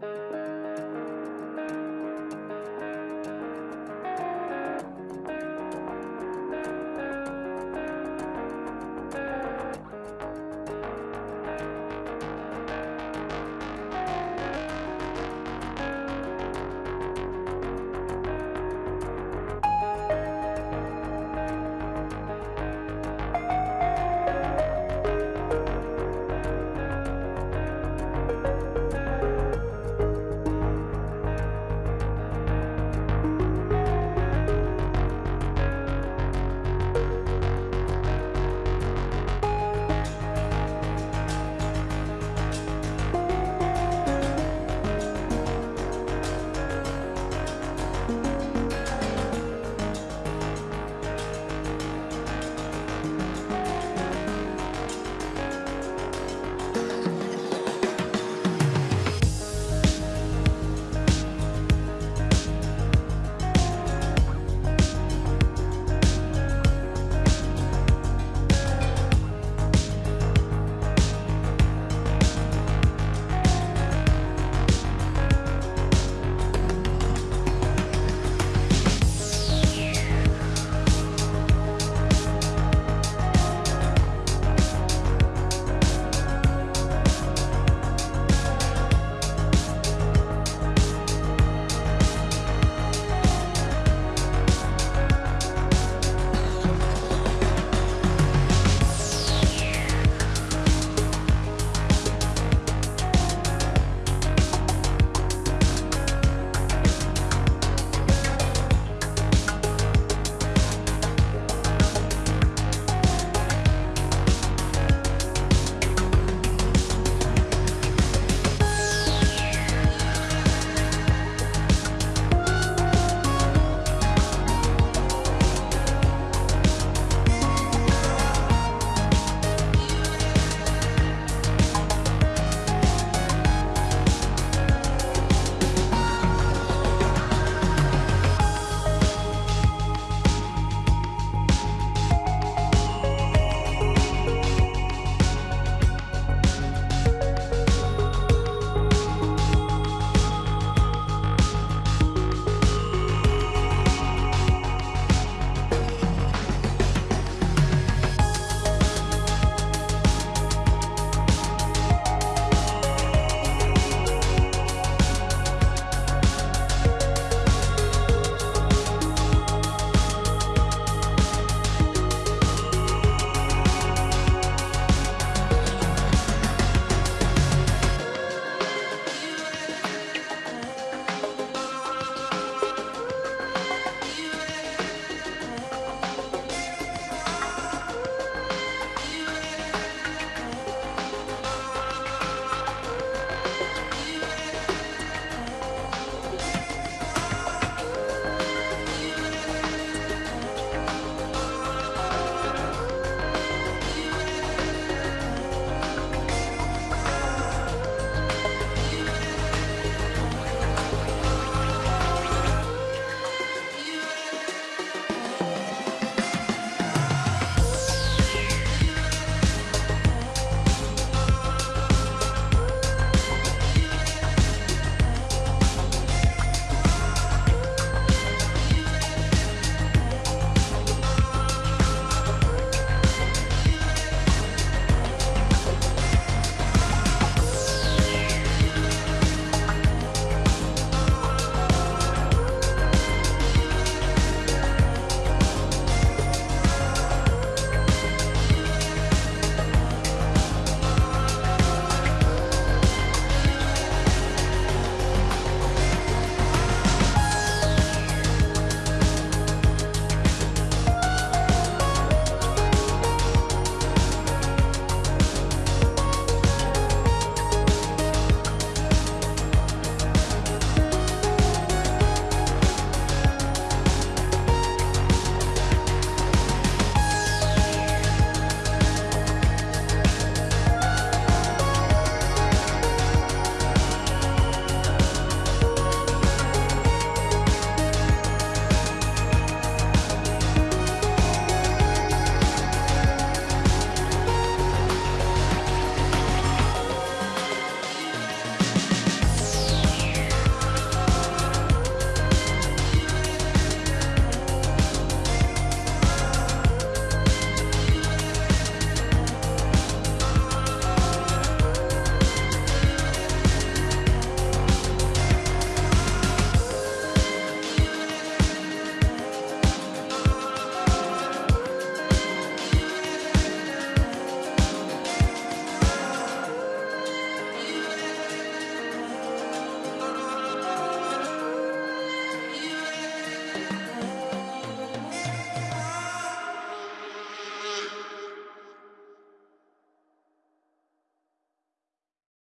Bye.